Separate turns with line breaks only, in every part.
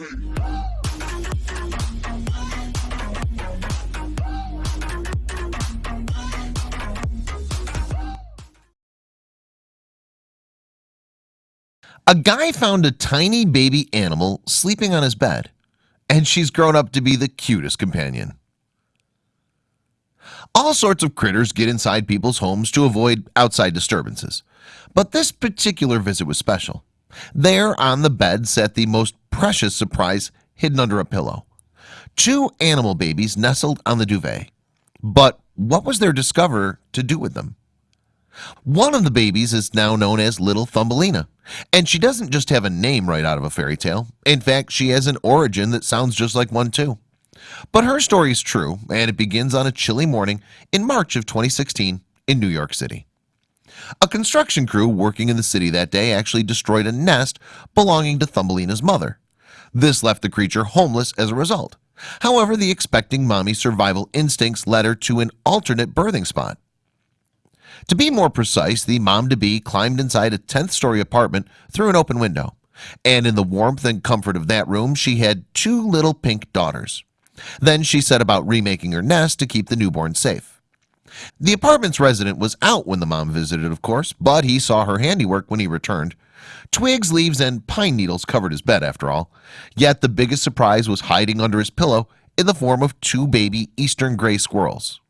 A guy found a tiny baby animal sleeping on his bed and she's grown up to be the cutest companion. All sorts of critters get inside people's homes to avoid outside disturbances But this particular visit was special. There on the bed sat the most precious surprise hidden under a pillow. Two animal babies nestled on the duvet. But what was their discover to do with them? One of the babies is now known as little Thumbelina and she doesn't just have a name right out of a fairy tale. In fact, she has an origin that sounds just like one too. But her story is true and it begins on a chilly morning in March of 2016 in New York City. A construction crew working in the city that day actually destroyed a nest belonging to Thumbelina's mother This left the creature homeless as a result. However, the expecting mommy survival instincts led her to an alternate birthing spot. To be more precise the mom-to-be climbed inside a 10th story apartment through an open window. And in the warmth and comfort of that room she had two little pink daughters. Then she set about remaking her nest to keep the newborn safe the apartment's resident was out when the mom visited of course but he saw her handiwork when he returned. Twigs leaves and pine needles covered his bed after all. Yet the biggest surprise was hiding under his pillow in the form of two baby eastern gray squirrels.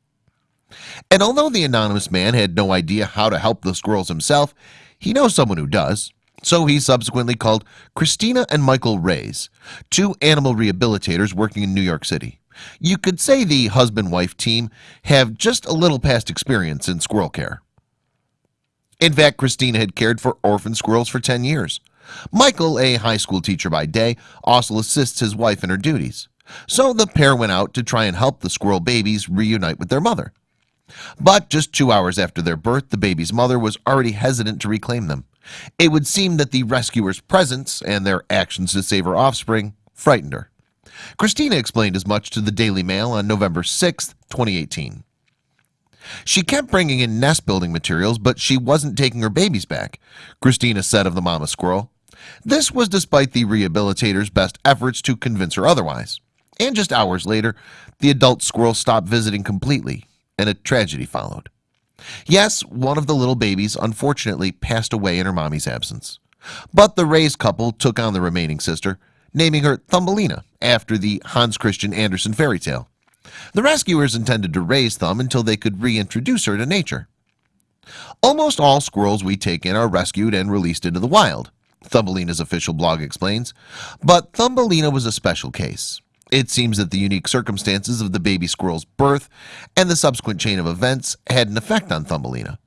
And although the anonymous man had no idea how to help the squirrels himself He knows someone who does. So he subsequently called Christina and Michael Rays two animal rehabilitators working in New York City You could say the husband-wife team have just a little past experience in squirrel care. In fact Christina had cared for orphan squirrels for 10 years. Michael a high school teacher by day also assists his wife in her duties. So the pair went out to try and help the squirrel babies reunite with their mother. But just two hours after their birth the baby's mother was already hesitant to reclaim them. It would seem that the rescuers presence and their actions to save her offspring frightened her Christina explained as much to the Daily Mail on November 6th 2018 She kept bringing in nest building materials, but she wasn't taking her babies back Christina said of the mama squirrel. This was despite the rehabilitators best efforts to convince her otherwise. And just hours later the adult squirrel stopped visiting completely and a tragedy followed. Yes, one of the little babies unfortunately passed away in her mommy's absence. But the raised couple took on the remaining sister naming her Thumbelina after the Hans Christian Andersen fairy tale. The rescuers intended to raise Thumb until they could reintroduce her to nature. Almost all squirrels we take in are rescued and released into the wild Thumbelina's official blog explains. But Thumbelina was a special case. It seems that the unique circumstances of the baby squirrel's birth and the subsequent chain of events had an effect on Thumbelina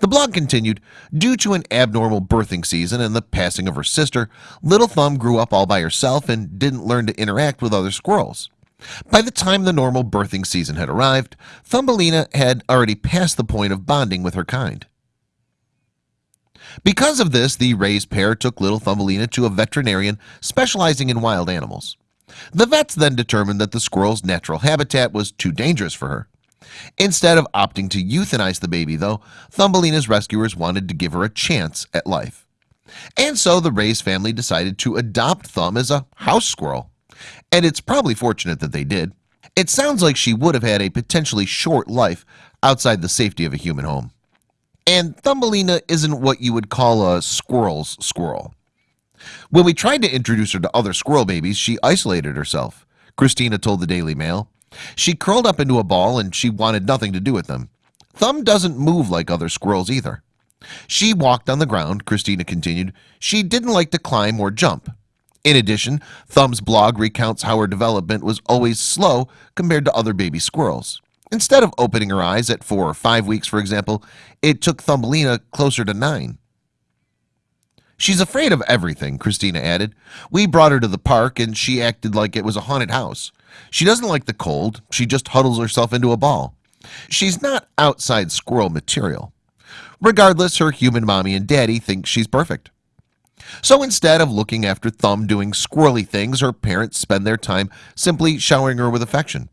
the blog continued due to an abnormal birthing season and the passing of her sister little thumb grew up all by herself and didn't learn to interact with other squirrels. By the time the normal birthing season had arrived Thumbelina had already passed the point of bonding with her kind. Because of this the raised pair took little Thumbelina to a veterinarian specializing in wild animals. The vets then determined that the squirrel's natural habitat was too dangerous for her Instead of opting to euthanize the baby though Thumbelina's rescuers wanted to give her a chance at life. And so the Rays family decided to adopt Thumb as a house squirrel. And it's probably fortunate that they did. It sounds like she would have had a potentially short life outside the safety of a human home. And Thumbelina isn't what you would call a squirrel's squirrel. When we tried to introduce her to other squirrel babies she isolated herself. Christina told the Daily Mail she curled up into a ball and she wanted nothing to do with them. Thumb doesn't move like other squirrels either. She walked on the ground Christina continued. She didn't like to climb or jump. In addition thumb's blog recounts how her development was always slow compared to other baby squirrels. Instead of opening her eyes at four or five weeks for example it took Thumbelina closer to nine She's afraid of everything Christina added. We brought her to the park and she acted like it was a haunted house. She doesn't like the cold. She just huddles herself into a ball. She's not outside squirrel material. Regardless her human mommy and daddy think she's perfect. So instead of looking after thumb doing squirrely things her parents spend their time simply showering her with affection.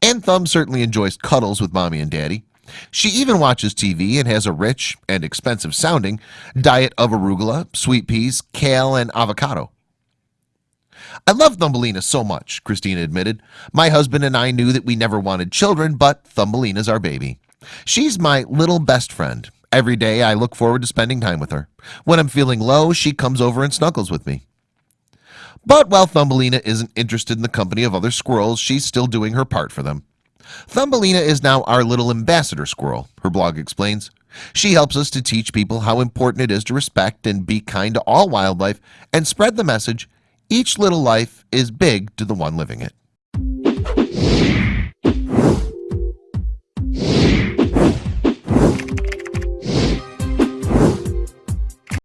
And thumb certainly enjoys cuddles with mommy and daddy she even watches TV and has a rich and expensive sounding diet of arugula sweet peas kale and avocado. I love Thumbelina so much Christina admitted. My husband and I knew that we never wanted children but Thumbelina's our baby. She's my little best friend. Every day I look forward to spending time with her. When I'm feeling low she comes over and snuggles with me. But while Thumbelina isn't interested in the company of other squirrels She's still doing her part for them Thumbelina is now our little ambassador squirrel her blog explains. She helps us to teach people how important it is to respect and be kind to all wildlife and spread the message each little life is big to the one living it